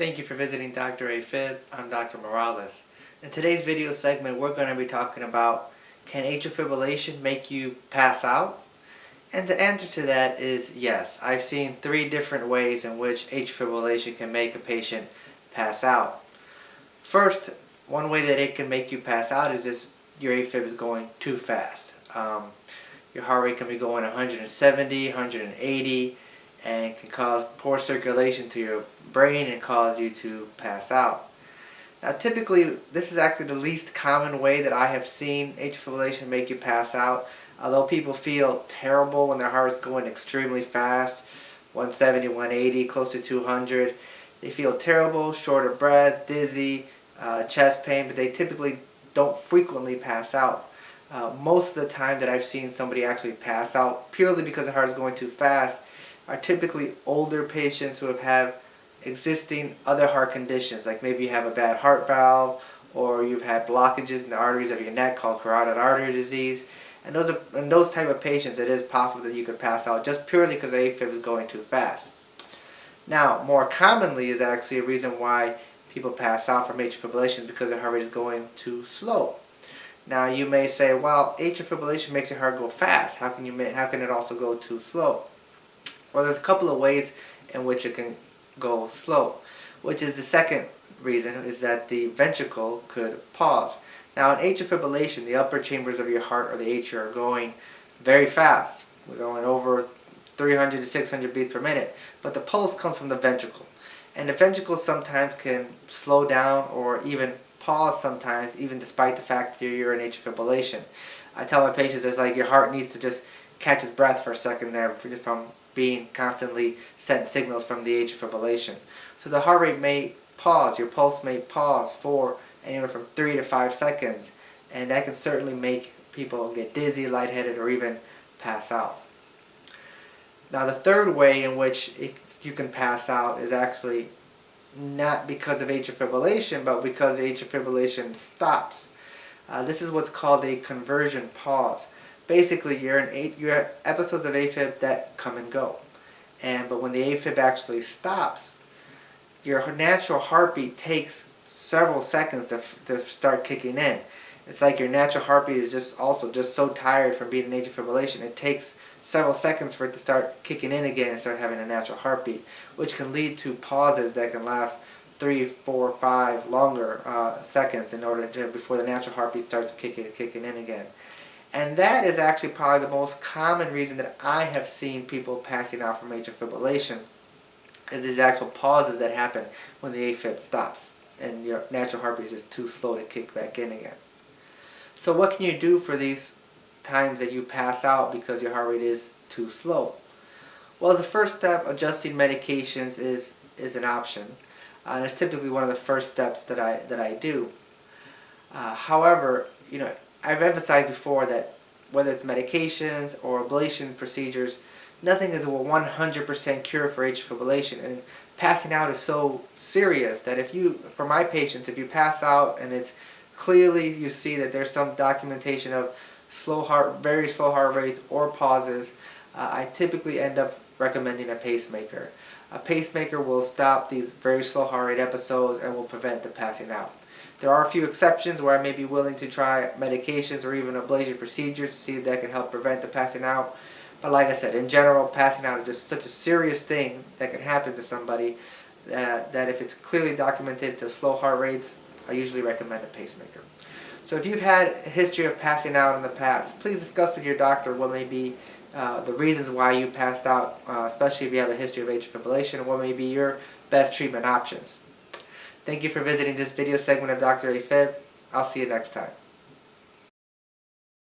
Thank you for visiting Dr. AFib. I'm Dr. Morales. In today's video segment, we're going to be talking about can atrial fibrillation make you pass out? And the answer to that is yes. I've seen three different ways in which atrial fibrillation can make a patient pass out. First, one way that it can make you pass out is if your AFib is going too fast. Um, your heart rate can be going 170, 180, and can cause poor circulation to your brain and cause you to pass out. Now typically this is actually the least common way that I have seen atrial fibrillation make you pass out. Although people feel terrible when their heart is going extremely fast, 170, 180, close to 200. They feel terrible, short of breath, dizzy, uh, chest pain, but they typically don't frequently pass out. Uh, most of the time that I've seen somebody actually pass out purely because the heart is going too fast are typically older patients who have had existing other heart conditions, like maybe you have a bad heart valve or you've had blockages in the arteries of your neck called carotid artery disease. And those are in those type of patients, it is possible that you could pass out just purely because AFib is going too fast. Now, more commonly is actually a reason why people pass out from atrial fibrillation because their heart rate is going too slow. Now, you may say, well, atrial fibrillation makes your heart go fast. How can you how can it also go too slow? Well, there's a couple of ways in which it can go slow, which is the second reason is that the ventricle could pause. Now in atrial fibrillation, the upper chambers of your heart or the atria are going very fast. We're going over 300 to 600 beats per minute, but the pulse comes from the ventricle. And the ventricle sometimes can slow down or even pause sometimes, even despite the fact that you're in atrial fibrillation. I tell my patients it's like your heart needs to just catch its breath for a second there from being constantly sent signals from the atrial fibrillation. So the heart rate may pause, your pulse may pause for anywhere from 3 to 5 seconds and that can certainly make people get dizzy, lightheaded, or even pass out. Now the third way in which it, you can pass out is actually not because of atrial fibrillation, but because atrial fibrillation stops. Uh, this is what's called a conversion pause basically you're in eight, you're episodes of AFib that come and go. And but when the AFib actually stops, your natural heartbeat takes several seconds to, to start kicking in. It's like your natural heartbeat is just also just so tired from being in atrial fibrillation. It takes several seconds for it to start kicking in again and start having a natural heartbeat, which can lead to pauses that can last three, four, five longer uh, seconds in order to before the natural heartbeat starts kicking kicking in again. And that is actually probably the most common reason that I have seen people passing out from atrial fibrillation is these actual pauses that happen when the AFib stops and your natural heartbeat is just too slow to kick back in again. So what can you do for these times that you pass out because your heart rate is too slow? Well, a first step, adjusting medications is, is an option. Uh, and it's typically one of the first steps that I, that I do. Uh, however, you know, I've emphasized before that whether it's medications or ablation procedures, nothing is a 100% cure for atrial fibrillation. And passing out is so serious that if you, for my patients, if you pass out and it's clearly you see that there's some documentation of slow heart, very slow heart rates or pauses, uh, I typically end up recommending a pacemaker. A pacemaker will stop these very slow heart rate episodes and will prevent the passing out. There are a few exceptions where I may be willing to try medications or even ablation procedures to see if that can help prevent the passing out. But like I said, in general, passing out is just such a serious thing that can happen to somebody that, that if it's clearly documented to slow heart rates, I usually recommend a pacemaker. So if you've had a history of passing out in the past, please discuss with your doctor what may be uh, the reasons why you passed out, uh, especially if you have a history of atrial fibrillation, and what may be your best treatment options. Thank you for visiting this video segment of Dr. AFib. I'll see you next time.